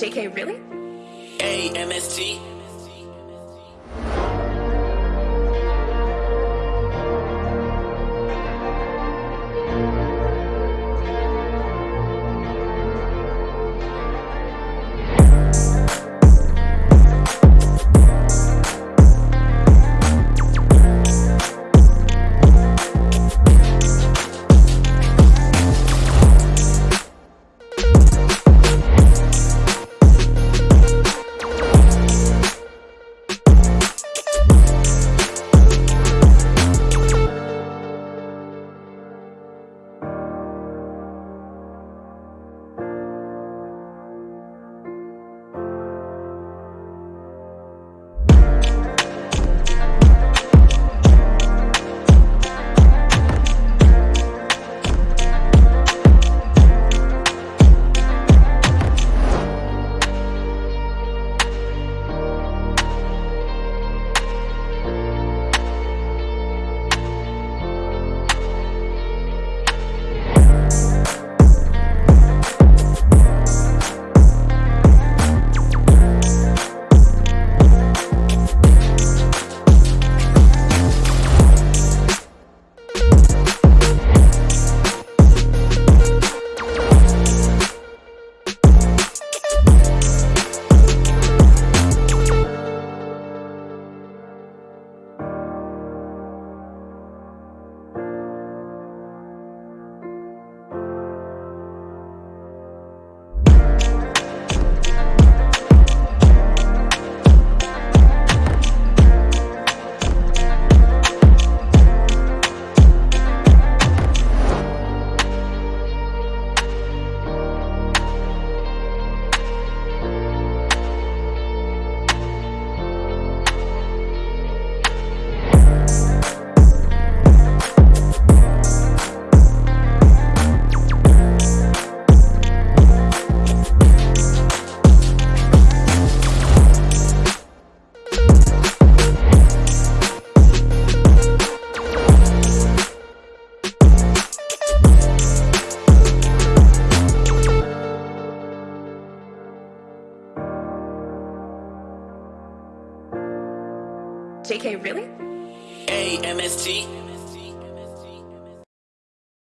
JK, really? AMST. JK, really? AMST.